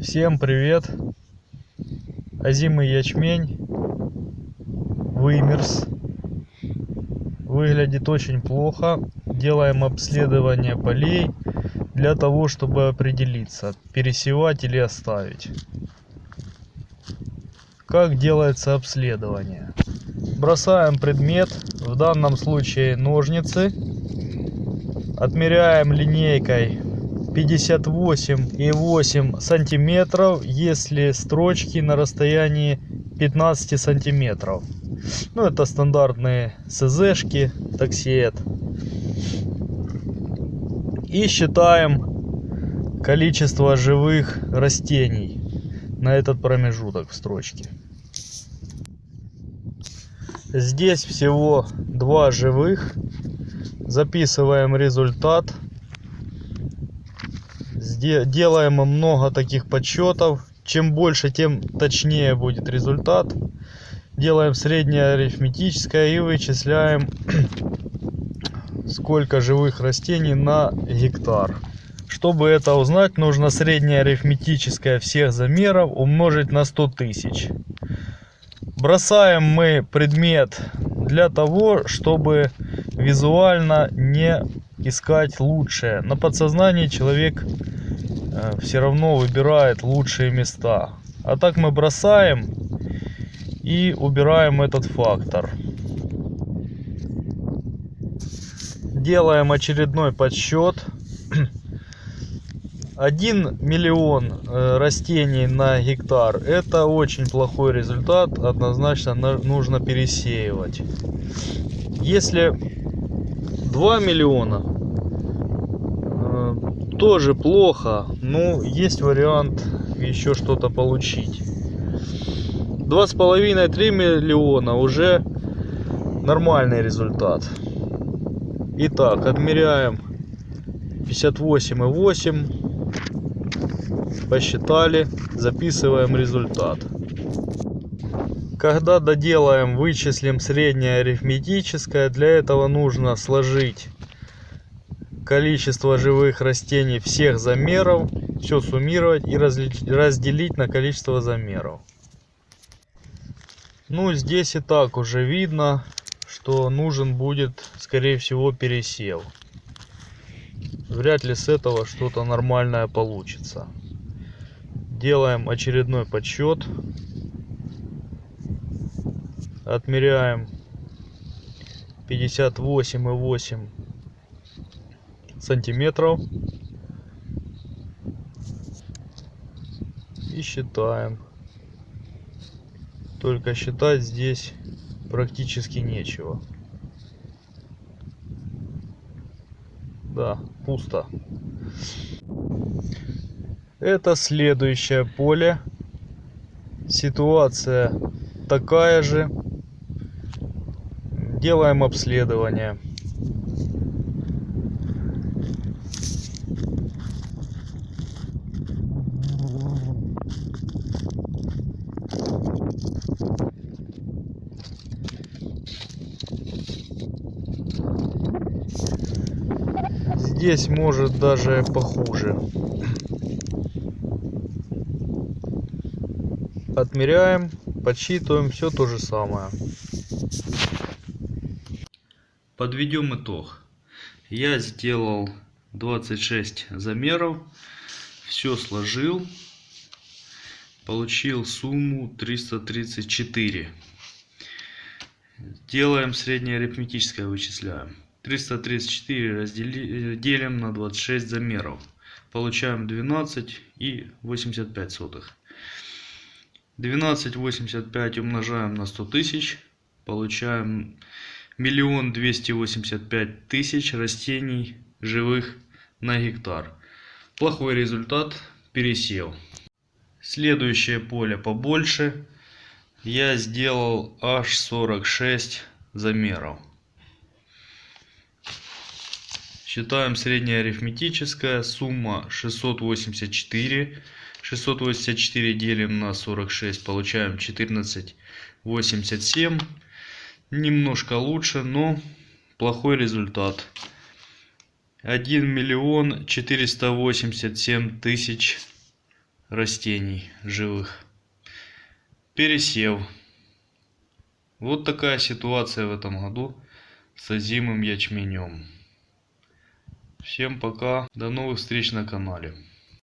Всем привет! Озимый ячмень вымерз. Выглядит очень плохо. Делаем обследование полей для того, чтобы определиться, пересевать или оставить. Как делается обследование? Бросаем предмет, в данном случае ножницы. Отмеряем линейкой 58,8 сантиметров, если строчки на расстоянии 15 сантиметров. Ну, это стандартные СЗшки, таксиет. И считаем количество живых растений на этот промежуток в строчке. Здесь всего два живых. Записываем результат. Делаем много таких подсчетов. Чем больше, тем точнее будет результат. Делаем среднее арифметическое и вычисляем сколько живых растений на гектар. Чтобы это узнать, нужно среднее арифметическое всех замеров умножить на 100 тысяч. Бросаем мы предмет для того, чтобы визуально не искать лучшее. На подсознании человек все равно выбирает лучшие места. А так мы бросаем и убираем этот фактор. Делаем очередной подсчет. 1 миллион э, растений на гектар это очень плохой результат однозначно нужно пересеивать если 2 миллиона э, тоже плохо. Но есть вариант еще что-то получить. Два с половиной три миллиона уже нормальный результат. Итак отмеряем 58,8 посчитали записываем результат. Когда доделаем вычислим среднее арифметическое для этого нужно сложить количество живых растений всех замеров все суммировать и разделить на количество замеров. Ну здесь и так уже видно что нужен будет скорее всего пересев вряд ли с этого что-то нормальное получится. Делаем очередной подсчет. Отмеряем 58,8 сантиметров. И считаем. Только считать здесь практически нечего. Да пусто. Это следующее поле. Ситуация такая же. Делаем обследование здесь может даже похуже. Отмеряем подсчитываем все то же самое. Подведем итог. Я сделал 26 замеров все сложил получил сумму 334 делаем среднее арифметическое вычисляем 334 раздели, делим на 26 замеров получаем 12 и 85 сотых 12,85 умножаем на 100 тысяч. Получаем миллион двести восемьдесят пять тысяч растений живых на гектар. Плохой результат, пересел. Следующее поле побольше. Я сделал аж 46 замеров. Считаем среднее арифметическое. Сумма 684. 684 делим на 46, получаем 14,87. Немножко лучше, но плохой результат. 1 миллион 487 тысяч растений живых. Пересев. Вот такая ситуация в этом году с озимым ячменем. Всем пока, до новых встреч на канале.